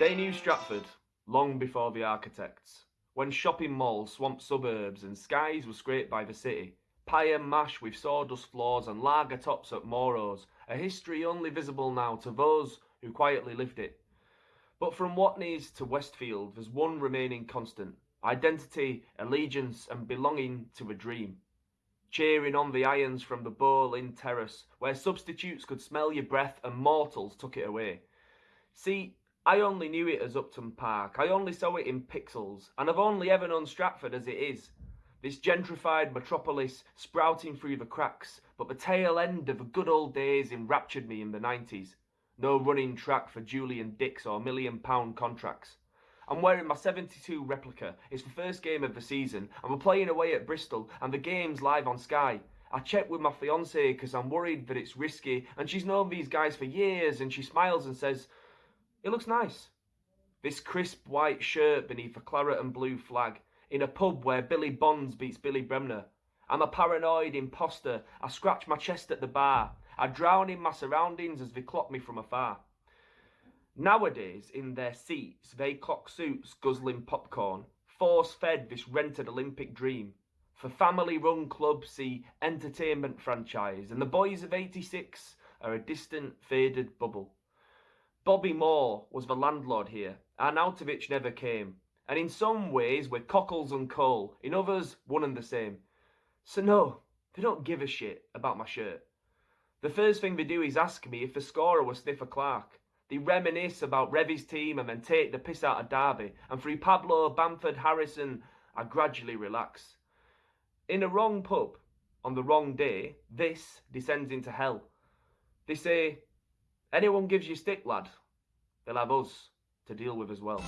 They knew Stratford long before the architects. When shopping malls swamped suburbs and skies were scraped by the city, pie and mash with sawdust floors and lager tops at Moro's, a history only visible now to those who quietly lived it. But from Watneys to Westfield, there's one remaining constant identity, allegiance, and belonging to a dream. Cheering on the irons from the Boleyn terrace, where substitutes could smell your breath and mortals took it away. See, I only knew it as Upton Park, I only saw it in pixels, and I've only ever known Stratford as it is. This gentrified metropolis sprouting through the cracks, but the tail end of the good old days enraptured me in the 90s. No running track for Julian Dicks or million pound contracts. I'm wearing my 72 replica. It's the first game of the season, and we're playing away at Bristol, and the game's live on Sky. I checked with my fiance because I'm worried that it's risky, and she's known these guys for years, and she smiles and says, it looks nice. This crisp white shirt beneath a claret and blue flag, in a pub where Billy Bonds beats Billy Bremner. I'm a paranoid imposter. I scratch my chest at the bar. I drown in my surroundings as they clock me from afar. Nowadays, in their seats, they clock suits guzzling popcorn, force fed this rented Olympic dream. For family run clubs, see entertainment franchise, and the boys of 86 are a distant, faded bubble. Bobby Moore was the landlord here. Arnautovic never came. And in some ways we're cockles and coal, in others one and the same. So no, they don't give a shit about my shirt. The first thing they do is ask me if the scorer was Sniffer Clarke. They reminisce about Revie's team and then take the piss out of Derby. And through Pablo, Bamford, Harrison, I gradually relax. In a wrong pub, on the wrong day, this descends into hell. They say, Anyone gives you stick, lad, they'll have us to deal with as well.